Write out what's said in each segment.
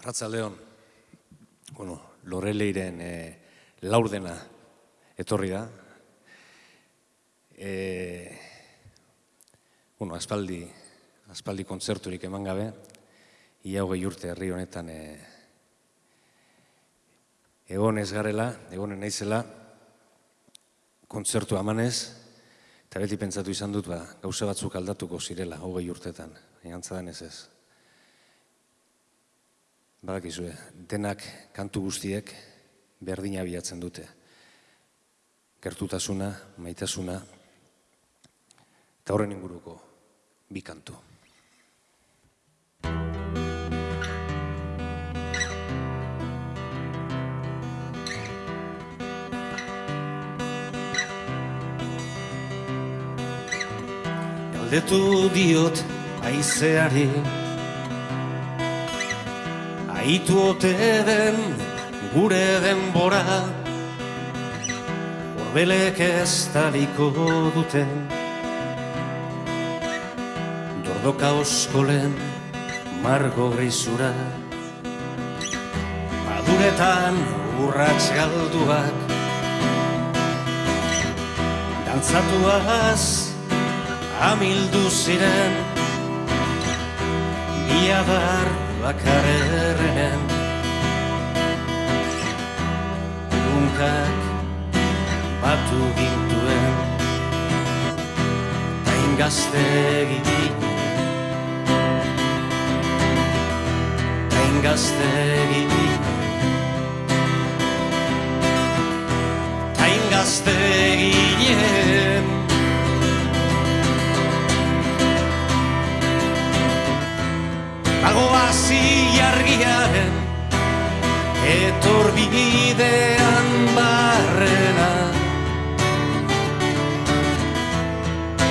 Arratzaldeon, bueno, Loreleiren e, laurdena etorri da. E, bueno, aspaldi, aspaldi kontzerturik eman gabe, ia hogei urte herri honetan e, egon ez garela, egonen naizela, kontzertu amanez, eta beti pentsatu izan dut, ba, gauza batzuk aldatuko zirela, hogei urtetan, egantza denez ez. Badakizue, denak kantu guztiek berdina bilatzen dute. Gertutasuna, maitasuna, eta horren inguruko bi kantu. Galdetu diot aizeari Aitu ote den gure denbora Horbelek ez taliko duten Dordoka oskolen margo grisura. Maduretan urratz galduak. Dantzatuaz amildu ziren. Iadar bakarreren Gunkak batu gintuen. Tain gazte egin. Tain gazte egin. Tain gazte egin Bagoazi argiaren etorbidean barrena.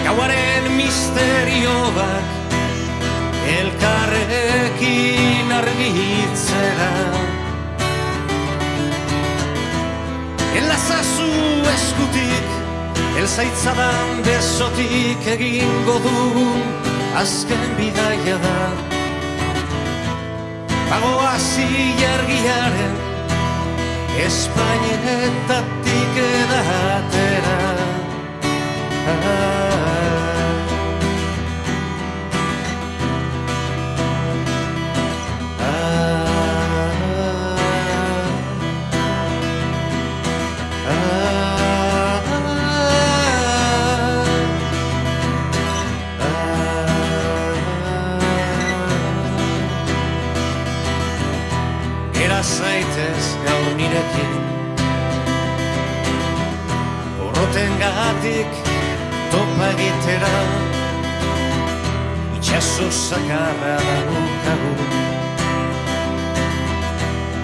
Gauaren misterio bat elkarrekin argitzera. Elazazu eskutik, elzaitzadan besotik egingo dugun azken bidaia da Bagoazi jargiaren Espainetatik edatera. Gera egitera. Itxaso zakarra da nukagu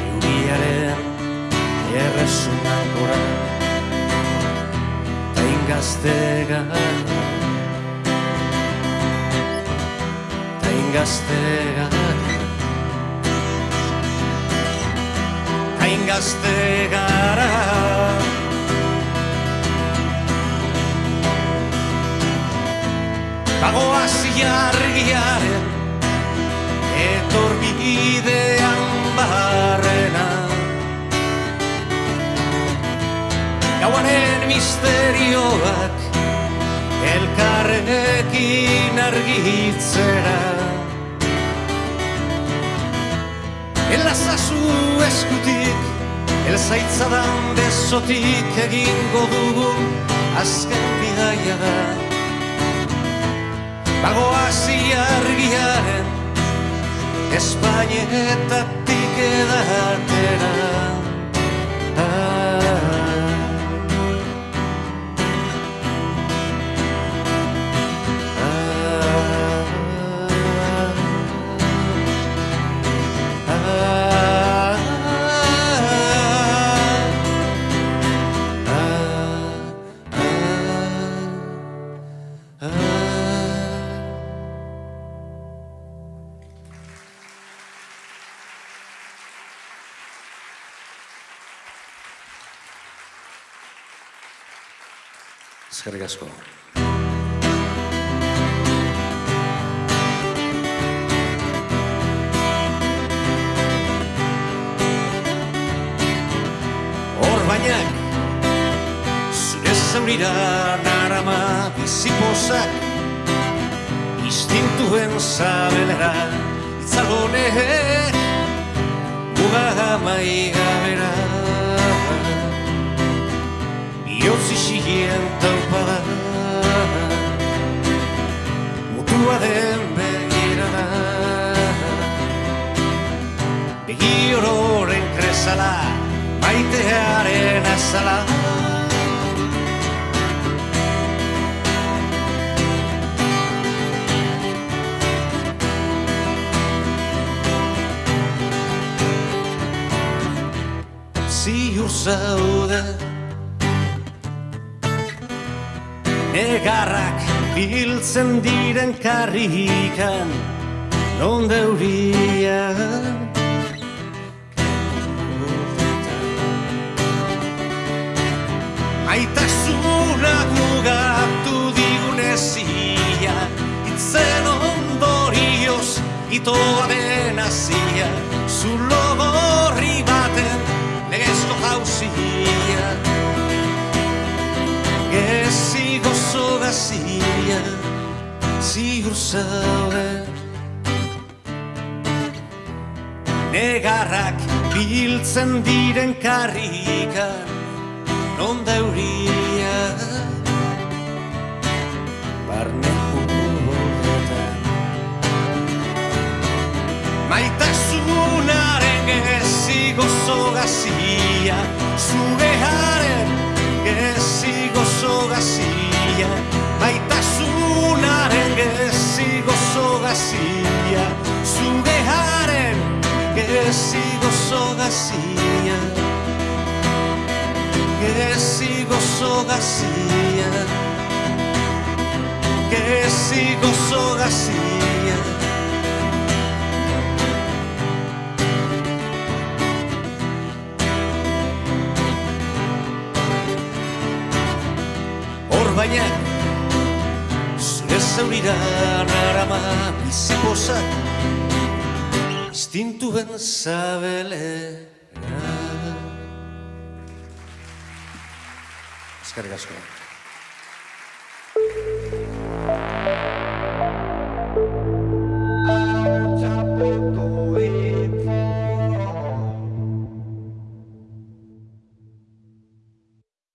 Euriaren erresunak gora. Tain gazte gara Tain gazte gara hain gazte gara Bagoaz jargiaren etorbidean barrena Gauaren misterioak elkarrekin argitzera Elazazu eskutik, elzaitzadan besotik egingo dugun azken bidaia da. Bagoazi argiaren, Espainetatik edatera. Eskerrik asko. Hor bainak, zure zaurira narama bizipozak, instintuen zabelera itzalone, muga amai gabera. Bihotz isigien taut Maitearen azala. Ziur zaude. Egarrak biltzen diren karrikan Non deuria Maitasunak mugatu digunezia Itzen ondorioz itoa den azia Zulo gorri baten legezko jauzia. Gezi gozo gazia Zigur zaude Negarrak biltzen diren karrikan Non deuria Barne horretan Maitasunaren gezi gozo gazia Zugearen gezi gozo gazia. Maitasunaren gezi gozo gazia Zugearen gezi gozo gazia Gezi gozo gazia Gezi gozo gazia Hor baina Zure zaurira narama bizipozak Istintuen zabelera Eskerrik asko.